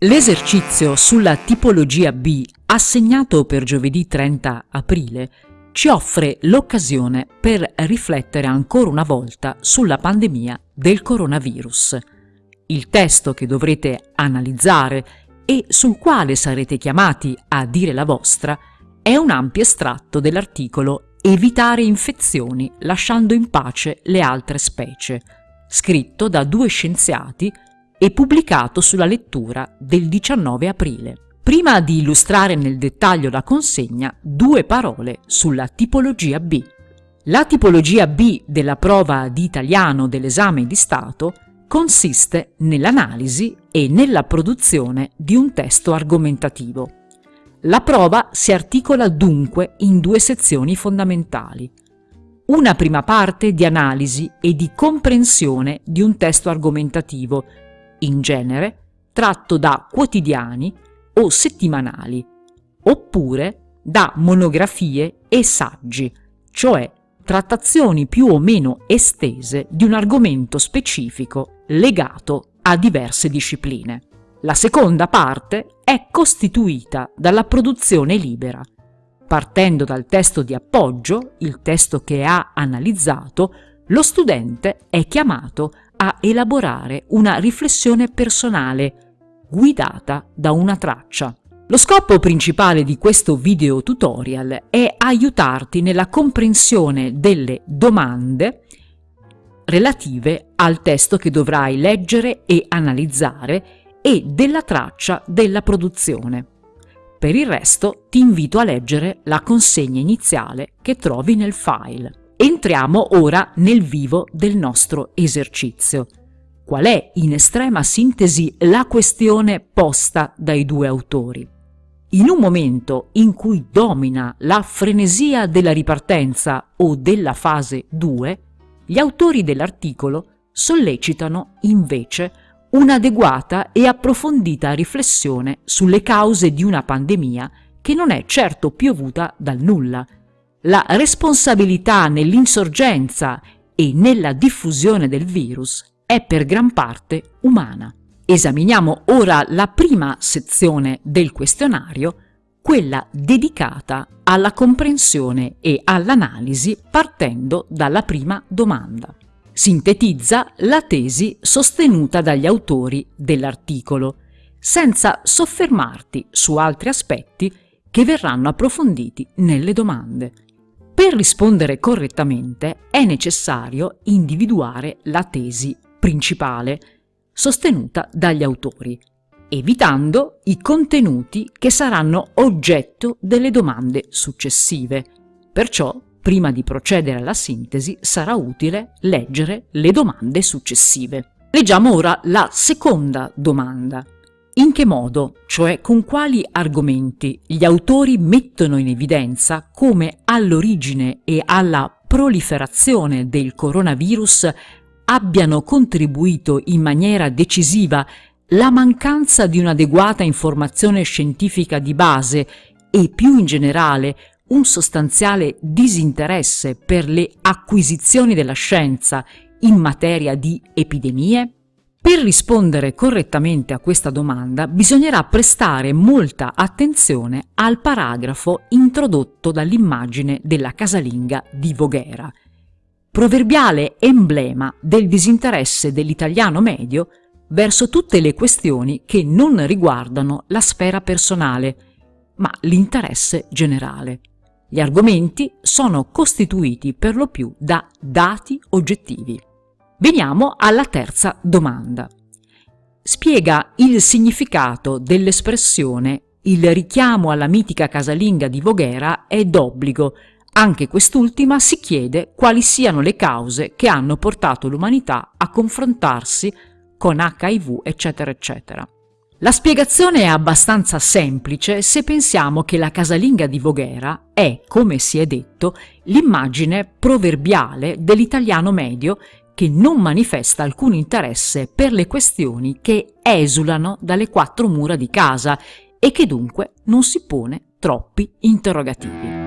L'esercizio sulla tipologia B, assegnato per giovedì 30 aprile, ci offre l'occasione per riflettere ancora una volta sulla pandemia del coronavirus. Il testo che dovrete analizzare e sul quale sarete chiamati a dire la vostra è un ampio estratto dell'articolo Evitare infezioni lasciando in pace le altre specie, scritto da due scienziati e pubblicato sulla lettura del 19 aprile. Prima di illustrare nel dettaglio la consegna, due parole sulla tipologia B. La tipologia B della prova di italiano dell'esame di Stato consiste nell'analisi e nella produzione di un testo argomentativo. La prova si articola dunque in due sezioni fondamentali. Una prima parte di analisi e di comprensione di un testo argomentativo in genere tratto da quotidiani o settimanali, oppure da monografie e saggi, cioè trattazioni più o meno estese di un argomento specifico legato a diverse discipline. La seconda parte è costituita dalla produzione libera. Partendo dal testo di appoggio, il testo che ha analizzato, lo studente è chiamato a elaborare una riflessione personale guidata da una traccia. Lo scopo principale di questo video tutorial è aiutarti nella comprensione delle domande relative al testo che dovrai leggere e analizzare e della traccia della produzione. Per il resto ti invito a leggere la consegna iniziale che trovi nel file. Entriamo ora nel vivo del nostro esercizio. Qual è, in estrema sintesi, la questione posta dai due autori? In un momento in cui domina la frenesia della ripartenza o della fase 2, gli autori dell'articolo sollecitano invece un'adeguata e approfondita riflessione sulle cause di una pandemia che non è certo piovuta dal nulla, la responsabilità nell'insorgenza e nella diffusione del virus è per gran parte umana. Esaminiamo ora la prima sezione del questionario, quella dedicata alla comprensione e all'analisi partendo dalla prima domanda. Sintetizza la tesi sostenuta dagli autori dell'articolo, senza soffermarti su altri aspetti che verranno approfonditi nelle domande. Per rispondere correttamente è necessario individuare la tesi principale sostenuta dagli autori, evitando i contenuti che saranno oggetto delle domande successive. Perciò, prima di procedere alla sintesi, sarà utile leggere le domande successive. Leggiamo ora la seconda domanda. In che modo, cioè con quali argomenti, gli autori mettono in evidenza come all'origine e alla proliferazione del coronavirus abbiano contribuito in maniera decisiva la mancanza di un'adeguata informazione scientifica di base e più in generale un sostanziale disinteresse per le acquisizioni della scienza in materia di epidemie? Per rispondere correttamente a questa domanda bisognerà prestare molta attenzione al paragrafo introdotto dall'immagine della casalinga di Voghera, proverbiale emblema del disinteresse dell'italiano medio verso tutte le questioni che non riguardano la sfera personale, ma l'interesse generale. Gli argomenti sono costituiti per lo più da dati oggettivi. Veniamo alla terza domanda. Spiega il significato dell'espressione il richiamo alla mitica casalinga di Voghera è d'obbligo. Anche quest'ultima si chiede quali siano le cause che hanno portato l'umanità a confrontarsi con HIV, eccetera, eccetera. La spiegazione è abbastanza semplice se pensiamo che la casalinga di Voghera è, come si è detto, l'immagine proverbiale dell'italiano medio che non manifesta alcun interesse per le questioni che esulano dalle quattro mura di casa e che dunque non si pone troppi interrogativi.